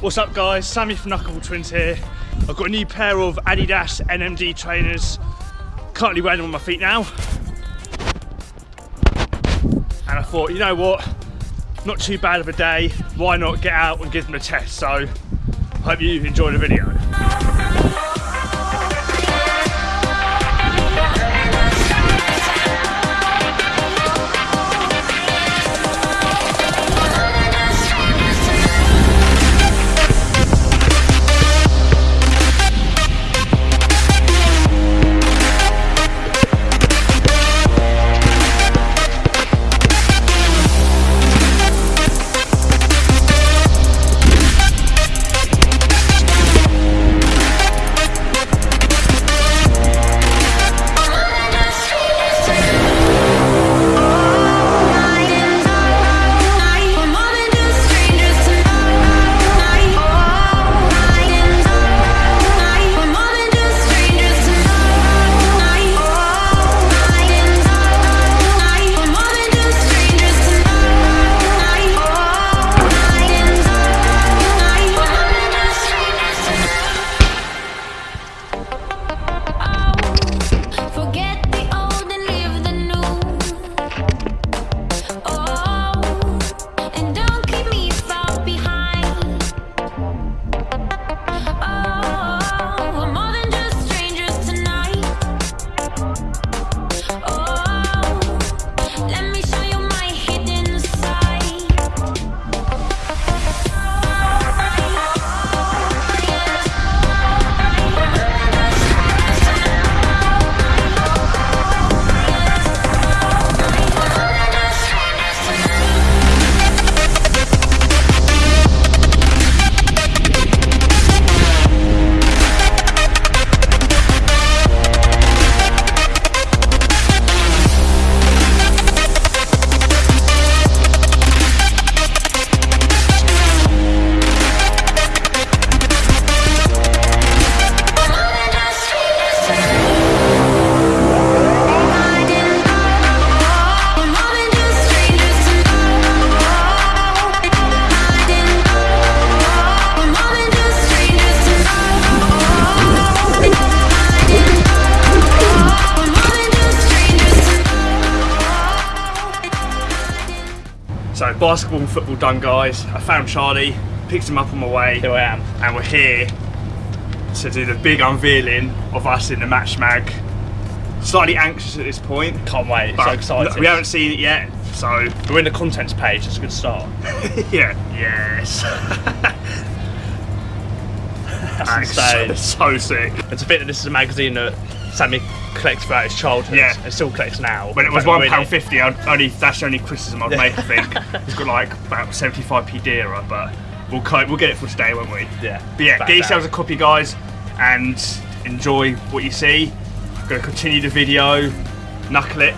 What's up guys, Sammy from Knuckleball Twins here. I've got a new pair of Adidas NMD trainers. Currently wearing them on my feet now. And I thought, you know what, not too bad of a day, why not get out and give them a test. So, hope you enjoy the video. Basketball and football done guys. I found Charlie, picked him up on my way. Here I am. And we're here to do the big unveiling of us in the match mag. Slightly anxious at this point. Can't wait, so excited. We haven't seen it yet, so we're in the contents page, that's a good start. yeah. Yes. that's insane. So, so sick. It's a bit that this is a magazine that Sammy collects throughout his childhood. Yeah. It still collects now. When it was one pound fifty, only that's the only criticism I'd make. I think it's got like about seventy five p dearer, but we'll we'll get it for today, won't we? Yeah. But yeah, get yourselves a copy, guys, and enjoy what you see. I'm gonna continue the video, knuckle it,